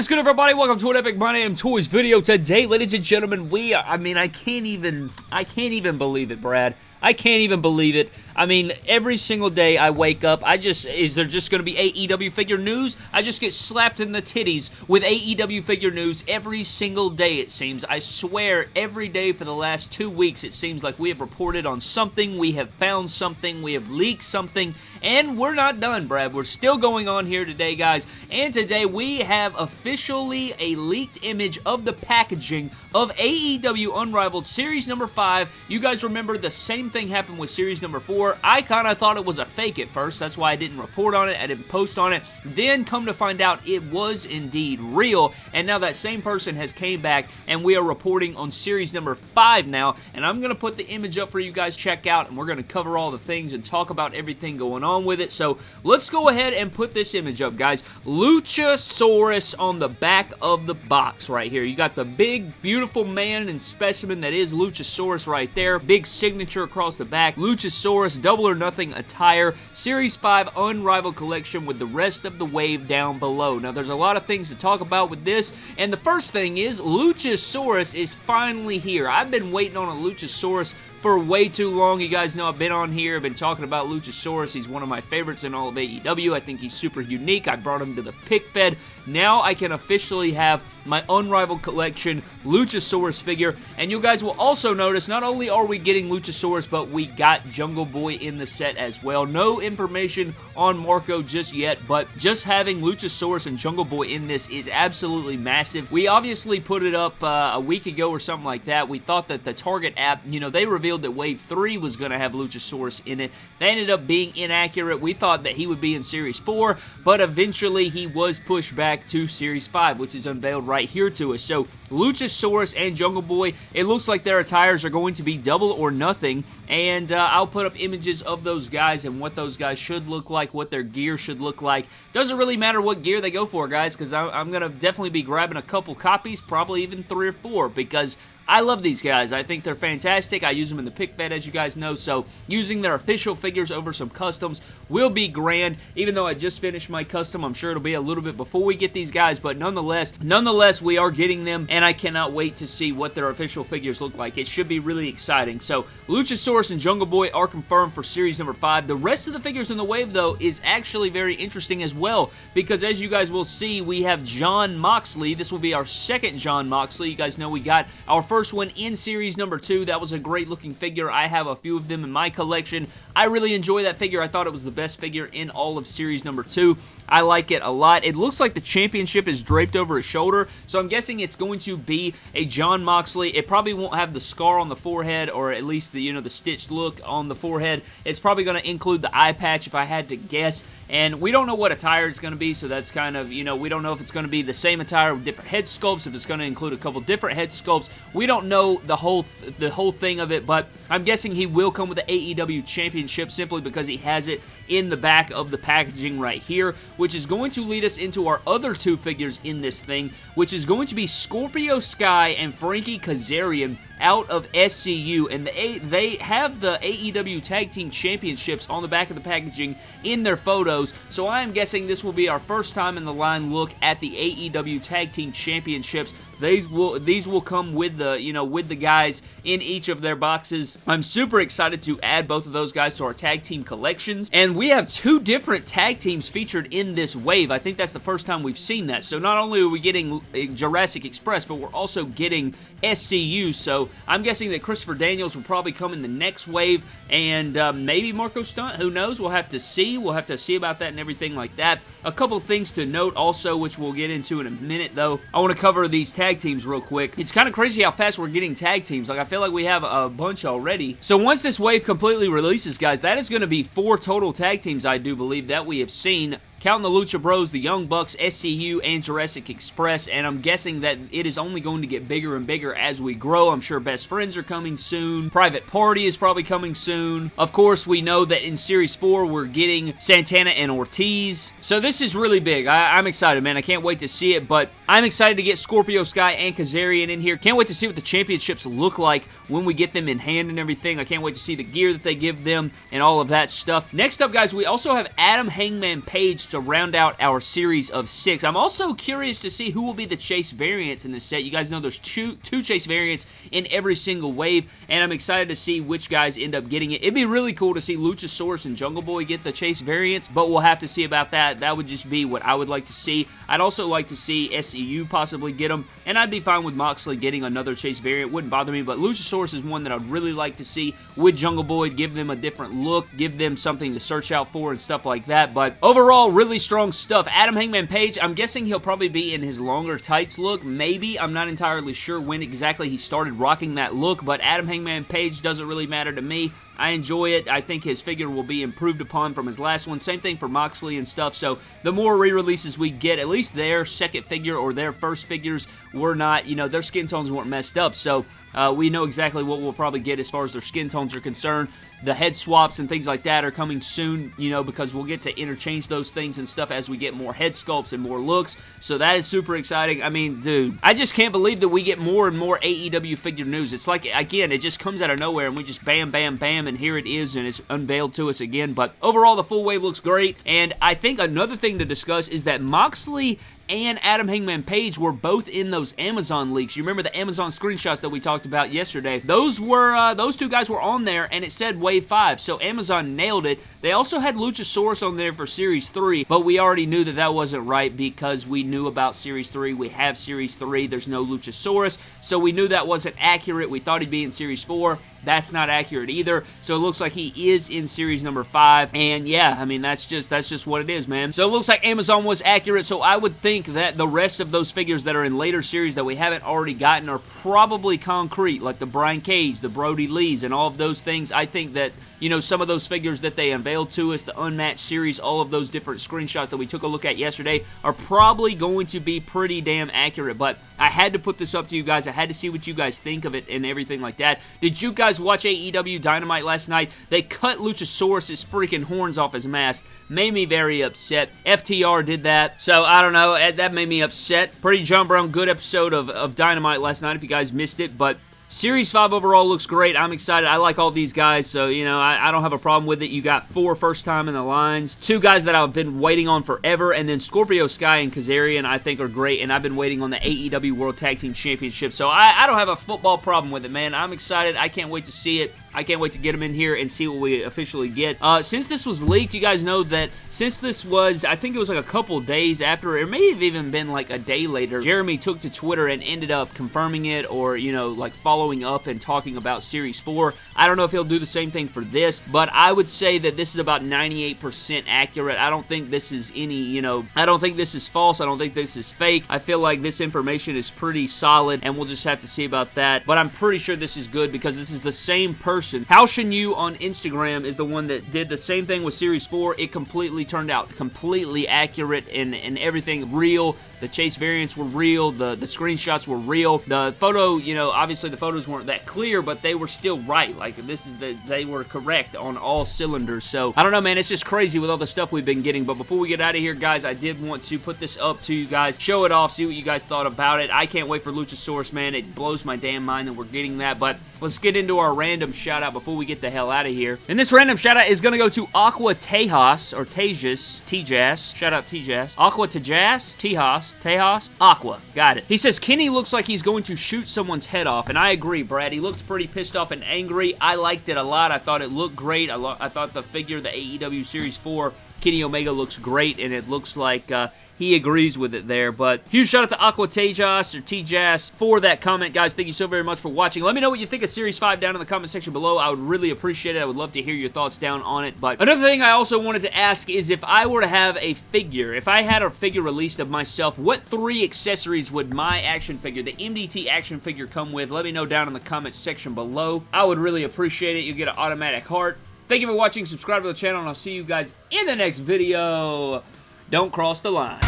is good, everybody? Welcome to an Epic My Name Toys video. Today, ladies and gentlemen, we, I mean, I can't even, I can't even believe it, Brad. I can't even believe it. I mean, every single day I wake up, I just, is there just going to be AEW figure news? I just get slapped in the titties with AEW figure news every single day, it seems. I swear, every day for the last two weeks, it seems like we have reported on something, we have found something, we have leaked something, and we're not done, Brad. We're still going on here today, guys. And today we have officially a leaked image of the packaging of AEW Unrivaled Series number 5. You guys remember the same thing happened with series number four. I kind of thought it was a fake at first. That's why I didn't report on it. I didn't post on it. Then come to find out it was indeed real. And now that same person has came back and we are reporting on series number five now. And I'm going to put the image up for you guys check out. And we're going to cover all the things and talk about everything going on with it. So let's go ahead and put this image up, guys. Luchasaurus on the back of the box right here. You got the big, beautiful man and specimen that is Luchasaurus right there. Big signature across across the back, Luchasaurus Double or Nothing attire, Series 5 Unrivaled Collection with the rest of the wave down below. Now, there's a lot of things to talk about with this, and the first thing is Luchasaurus is finally here. I've been waiting on a Luchasaurus for way too long. You guys know I've been on here, I've been talking about Luchasaurus. He's one of my favorites in all of AEW. I think he's super unique. I brought him to the pick fed. Now I can officially have my Unrivaled Collection Luchasaurus figure. And you guys will also notice, not only are we getting Luchasaurus, but we got Jungle Boy in the set as well. No information on Marko just yet, but just having Luchasaurus and Jungle Boy in this is absolutely massive. We obviously put it up uh, a week ago or something like that. We thought that the Target app, you know, they revealed that Wave 3 was going to have Luchasaurus in it. They ended up being inaccurate. We thought that he would be in Series 4, but eventually he was pushed back to Series 5, which is unveiled right here to us. So Luchasaurus and Jungle Boy, it looks like their attires are going to be double or nothing, and uh, I'll put up images of those guys and what those guys should look like what their gear should look like. Doesn't really matter what gear they go for, guys, because I'm going to definitely be grabbing a couple copies, probably even three or four, because I love these guys. I think they're fantastic. I use them in the pick fed, as you guys know, so using their official figures over some customs will be grand. Even though I just finished my custom, I'm sure it'll be a little bit before we get these guys, but nonetheless, nonetheless, we are getting them, and I cannot wait to see what their official figures look like. It should be really exciting. So, Luchasaurus and Jungle Boy are confirmed for series number 5. The rest of the figures in the wave, though, is actually very interesting as well, because as you guys will see, we have Jon Moxley. This will be our second Jon Moxley. You guys know we got our first first one in series number two. That was a great looking figure. I have a few of them in my collection. I really enjoy that figure. I thought it was the best figure in all of series number two. I like it a lot. It looks like the championship is draped over his shoulder, so I'm guessing it's going to be a Jon Moxley. It probably won't have the scar on the forehead, or at least the, you know, the stitched look on the forehead. It's probably going to include the eye patch if I had to guess, and we don't know what attire it's going to be, so that's kind of, you know, we don't know if it's going to be the same attire with different head sculpts, if it's going to include a couple different head sculpts. We don't know the whole th the whole thing of it, but I'm guessing he will come with the AEW Championship simply because he has it in the back of the packaging right here, which is going to lead us into our other two figures in this thing, which is going to be Scorpio Sky and Frankie Kazarian out of SCU, and they, they have the AEW Tag Team Championships on the back of the packaging in their photos, so I am guessing this will be our first time in the line look at the AEW Tag Team Championships. These will these will come with the you know with the guys in each of their boxes. I'm super excited to add both of those guys to our tag team collections, and we have two different tag teams featured in this wave. I think that's the first time we've seen that. So not only are we getting Jurassic Express, but we're also getting SCU. So I'm guessing that Christopher Daniels will probably come in the next wave, and uh, maybe Marko Stunt. Who knows? We'll have to see. We'll have to see about that and everything like that. A couple things to note also, which we'll get into in a minute, though. I want to cover these tag teams real quick. It's kind of crazy how fast we're getting tag teams. Like, I feel like we have a bunch already. So once this wave completely releases, guys, that is going to be four total tag teams, I do believe, that we have seen counting the Lucha Bros, the Young Bucks, SCU, and Jurassic Express, and I'm guessing that it is only going to get bigger and bigger as we grow. I'm sure Best Friends are coming soon. Private Party is probably coming soon. Of course, we know that in Series 4, we're getting Santana and Ortiz. So this is really big. I am excited, man. I can't wait to see it, but I'm excited to get Scorpio Sky and Kazarian in here. Can't wait to see what the championships look like when we get them in hand and everything. I can't wait to see the gear that they give them and all of that stuff. Next up, guys, we also have Adam Hangman Page to round out our series of six. I'm also curious to see who will be the Chase variants in this set. You guys know there's two, two Chase variants in every single wave, and I'm excited to see which guys end up getting it. It'd be really cool to see Luchasaurus and Jungle Boy get the Chase variants, but we'll have to see about that. That would just be what I would like to see. I'd also like to see SCU possibly get them, and I'd be fine with Moxley getting another Chase variant. Wouldn't bother me, but Luchasaurus is one that I'd really like to see with Jungle Boy, give them a different look, give them something to search out for and stuff like that, but overall, really strong stuff. Adam Hangman Page, I'm guessing he'll probably be in his longer tights look, maybe. I'm not entirely sure when exactly he started rocking that look, but Adam Hangman Page doesn't really matter to me. I enjoy it. I think his figure will be improved upon from his last one. Same thing for Moxley and stuff. So the more re-releases we get, at least their second figure or their first figures were not, you know, their skin tones weren't messed up. So uh, we know exactly what we'll probably get as far as their skin tones are concerned. The head swaps and things like that are coming soon, you know, because we'll get to interchange those things and stuff as we get more head sculpts and more looks. So that is super exciting. I mean, dude, I just can't believe that we get more and more AEW figure news. It's like, again, it just comes out of nowhere and we just bam, bam, bam, and here it is and it's unveiled to us again. But overall, the full wave looks great. And I think another thing to discuss is that Moxley and Adam Hangman Page were both in those Amazon leaks. You remember the Amazon screenshots that we talked about yesterday? Those were uh, those two guys were on there, and it said Wave Five. So Amazon nailed it. They also had Luchasaurus on there for Series 3, but we already knew that that wasn't right because we knew about Series 3. We have Series 3. There's no Luchasaurus, so we knew that wasn't accurate. We thought he'd be in Series 4. That's not accurate either. So it looks like he is in series number five. And yeah, I mean that's just that's just what it is, man. So it looks like Amazon was accurate. So I would think that the rest of those figures that are in later series that we haven't already gotten are probably concrete, like the Brian Cage, the Brodie Lees, and all of those things. I think that you know, some of those figures that they unveiled to us, the Unmatched series, all of those different screenshots that we took a look at yesterday are probably going to be pretty damn accurate, but I had to put this up to you guys. I had to see what you guys think of it and everything like that. Did you guys watch AEW Dynamite last night? They cut Luchasaurus' freaking horns off his mask. Made me very upset. FTR did that, so I don't know. That made me upset. Pretty John Brown, good episode of, of Dynamite last night if you guys missed it, but Series 5 overall looks great. I'm excited. I like all these guys, so, you know, I, I, don't have a problem with it. You got four first time in the lines, two guys that I've been waiting on forever, and then Scorpio Sky and Kazarian I think are great, and I've been waiting on the AEW World Tag Team Championship, so I, I don't have a football problem with it, man. I'm excited. I can't wait to see it. I can't wait to get them in here and see what we officially get. Uh, since this was leaked, you guys know that since this was, I think it was like a couple days after, it may have even been like a day later, Jeremy took to Twitter and ended up confirming it or, you know, like following up and talking about Series 4. I don't know if he'll do the same thing for this, but I would say that this is about 98% accurate. I don't think this is any, you know, I don't think this is false. I don't think this is fake. I feel like this information is pretty solid, and we'll just have to see about that. But I'm pretty sure this is good because this is the same person person. How Shin Yu on Instagram is the one that did the same thing with Series 4. It completely turned out completely accurate and, and everything real. The chase variants were real. The, the screenshots were real. The photo, you know, obviously the photos weren't that clear, but they were still right. Like, this is the, they were correct on all cylinders. So, I don't know, man. It's just crazy with all the stuff we've been getting. But before we get out of here, guys, I did want to put this up to you guys, show it off, see what you guys thought about it. I can't wait for Luchasaurus, man. It blows my damn mind that we're getting that. But let's get into our random shout out before we get the hell out of here. And this random shout out is going to go to Aqua Tejas, or Tejas, Tejas. Shout out Tejas. Aqua Tejas, Tejas, Tejas, Aqua. Got it. He says, Kenny looks like he's going to shoot someone's head off, and I agree, Brad. He looked pretty pissed off and angry. I liked it a lot. I thought it looked great. I, I thought the figure, the AEW Series 4 Kenny Omega looks great, and it looks like uh, he agrees with it there. But huge shout out to Aqua Tejas or Tejas for that comment, guys. Thank you so very much for watching. Let me know what you think of Series 5 down in the comment section below. I would really appreciate it. I would love to hear your thoughts down on it. But another thing I also wanted to ask is if I were to have a figure, if I had a figure released of myself, what three accessories would my action figure, the MDT action figure, come with? Let me know down in the comments section below. I would really appreciate it. You get an automatic heart. Thank you for watching. Subscribe to the channel, and I'll see you guys in the next video. Don't cross the line.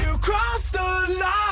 You cross the line.